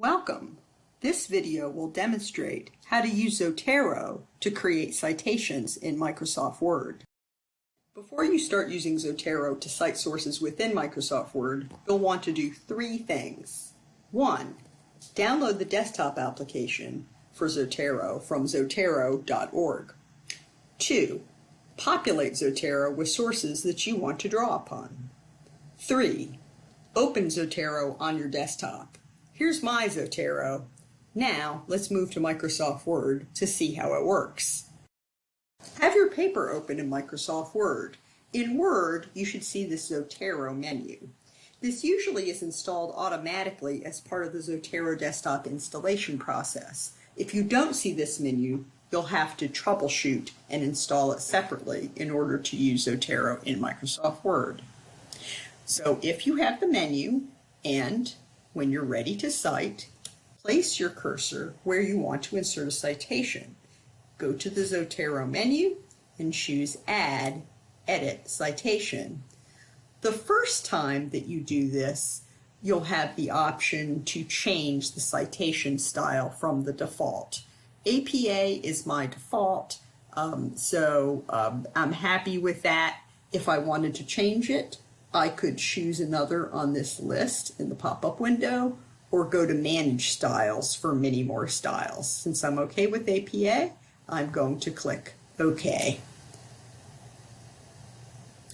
Welcome! This video will demonstrate how to use Zotero to create citations in Microsoft Word. Before you start using Zotero to cite sources within Microsoft Word, you'll want to do three things. One, download the desktop application for Zotero from zotero.org. Two, populate Zotero with sources that you want to draw upon. Three, open Zotero on your desktop. Here's my Zotero. Now let's move to Microsoft Word to see how it works. Have your paper open in Microsoft Word. In Word, you should see the Zotero menu. This usually is installed automatically as part of the Zotero desktop installation process. If you don't see this menu, you'll have to troubleshoot and install it separately in order to use Zotero in Microsoft Word. So if you have the menu and when you're ready to cite, place your cursor where you want to insert a citation. Go to the Zotero menu and choose Add, Edit Citation. The first time that you do this, you'll have the option to change the citation style from the default. APA is my default, um, so um, I'm happy with that. If I wanted to change it, I could choose another on this list in the pop-up window or go to Manage Styles for many more styles. Since I'm okay with APA, I'm going to click OK.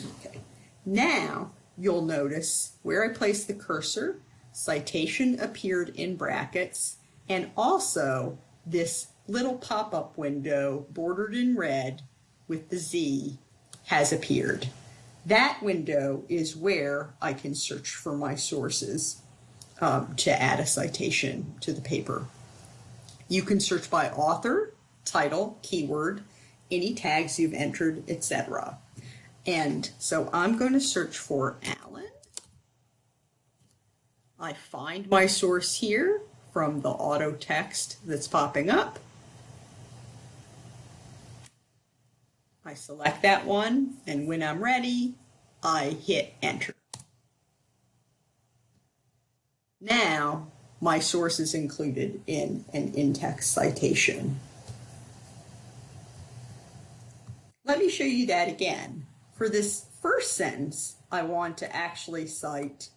Okay. Now you'll notice where I placed the cursor, citation appeared in brackets, and also this little pop-up window bordered in red with the Z has appeared. That window is where I can search for my sources um, to add a citation to the paper. You can search by author, title, keyword, any tags you've entered, etc. And so I'm going to search for Allen. I find my source here from the auto text that's popping up. I select that one, and when I'm ready, I hit enter. Now, my source is included in an in-text citation. Let me show you that again. For this first sentence, I want to actually cite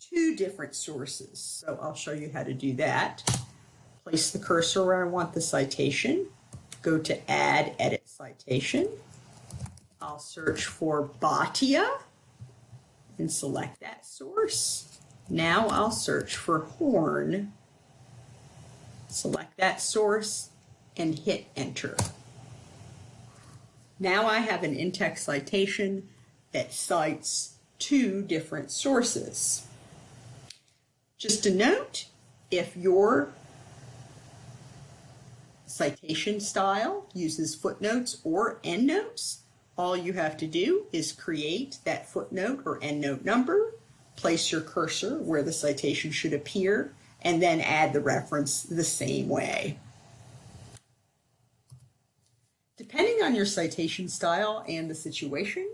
two different sources. So I'll show you how to do that. Place the cursor where I want the citation go to Add Edit Citation. I'll search for Bhatia and select that source. Now I'll search for Horn, select that source, and hit Enter. Now I have an in-text citation that cites two different sources. Just a note, if your citation style uses footnotes or endnotes. All you have to do is create that footnote or endnote number, place your cursor where the citation should appear, and then add the reference the same way. Depending on your citation style and the situation,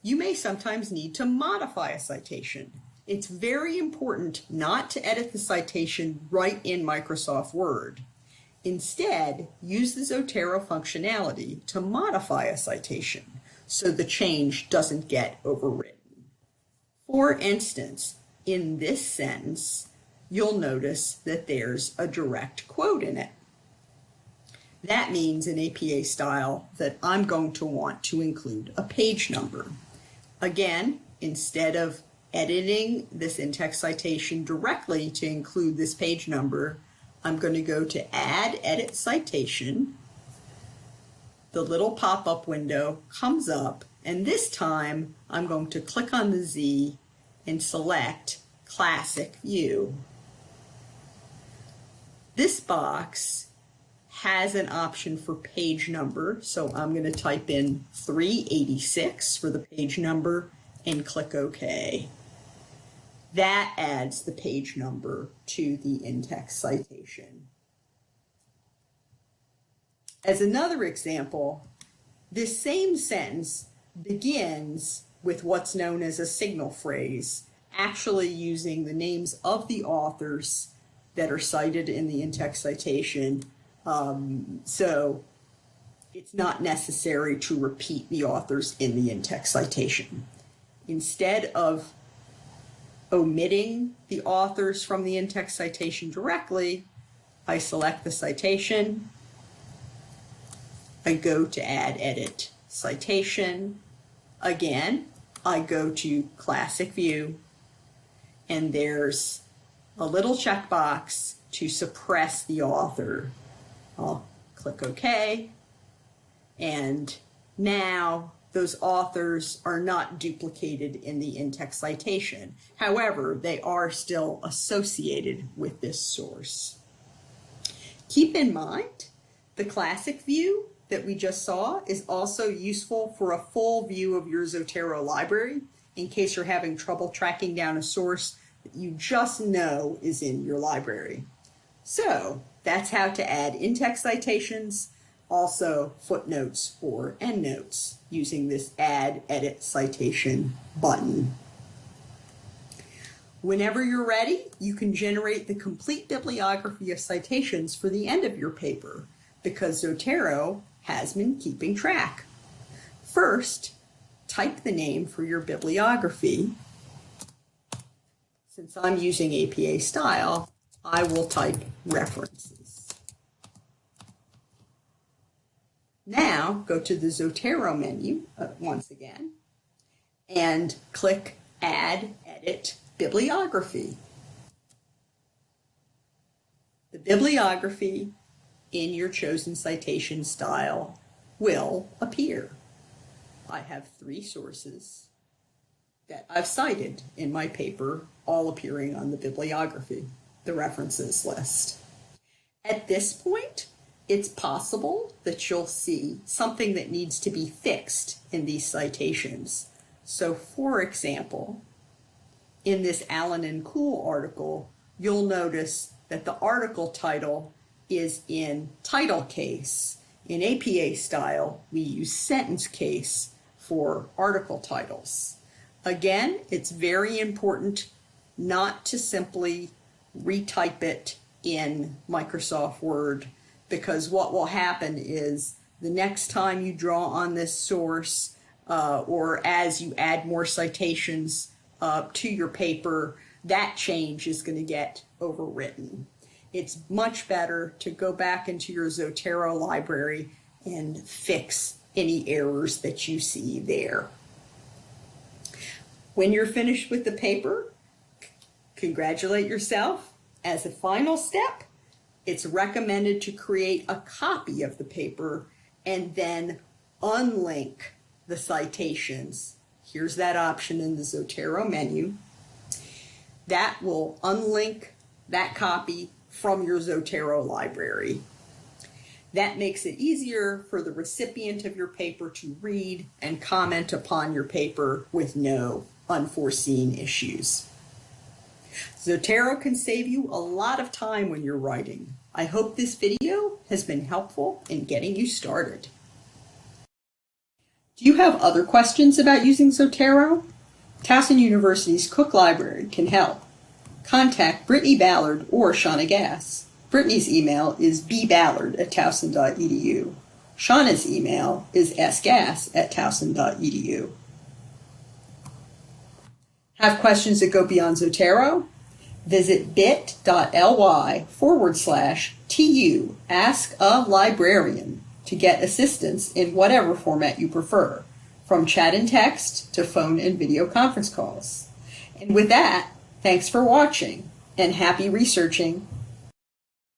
you may sometimes need to modify a citation. It's very important not to edit the citation right in Microsoft Word. Instead, use the Zotero functionality to modify a citation so the change doesn't get overwritten. For instance, in this sentence, you'll notice that there's a direct quote in it. That means in APA style that I'm going to want to include a page number. Again, instead of editing this in-text citation directly to include this page number, I'm going to go to Add Edit Citation. The little pop-up window comes up, and this time I'm going to click on the Z and select Classic View. This box has an option for page number, so I'm going to type in 386 for the page number and click OK. That adds the page number to the in-text citation. As another example, this same sentence begins with what's known as a signal phrase, actually using the names of the authors that are cited in the in-text citation. Um, so it's not necessary to repeat the authors in the in-text citation. Instead of omitting the authors from the in-text citation directly, I select the citation, I go to add edit citation. Again, I go to classic view and there's a little checkbox to suppress the author. I'll click OK. And now those authors are not duplicated in the in-text citation. However, they are still associated with this source. Keep in mind, the classic view that we just saw is also useful for a full view of your Zotero library in case you're having trouble tracking down a source that you just know is in your library. So that's how to add in-text citations, also footnotes or endnotes using this Add Edit Citation button. Whenever you're ready, you can generate the complete bibliography of citations for the end of your paper because Zotero has been keeping track. First, type the name for your bibliography. Since I'm using APA style, I will type references. Now go to the Zotero menu uh, once again and click Add Edit Bibliography. The bibliography in your chosen citation style will appear. I have three sources that I've cited in my paper, all appearing on the bibliography, the references list. At this point, it's possible that you'll see something that needs to be fixed in these citations. So for example, in this Allen and Cool article, you'll notice that the article title is in title case. In APA style, we use sentence case for article titles. Again, it's very important not to simply retype it in Microsoft Word because what will happen is the next time you draw on this source uh, or as you add more citations uh, to your paper, that change is going to get overwritten it's much better to go back into your Zotero library and fix any errors that you see there. When you're finished with the paper, congratulate yourself. As a final step, it's recommended to create a copy of the paper and then unlink the citations. Here's that option in the Zotero menu. That will unlink that copy from your Zotero library. That makes it easier for the recipient of your paper to read and comment upon your paper with no unforeseen issues. Zotero can save you a lot of time when you're writing. I hope this video has been helpful in getting you started. Do you have other questions about using Zotero? Towson University's Cook Library can help contact Brittany Ballard or Shauna Gass. Brittany's email is bballard at towson.edu. Shauna's email is sgass at towson.edu. Have questions that go beyond Zotero? Visit bit.ly forward slash TU Ask a Librarian to get assistance in whatever format you prefer, from chat and text to phone and video conference calls. And with that, Thanks for watching and happy researching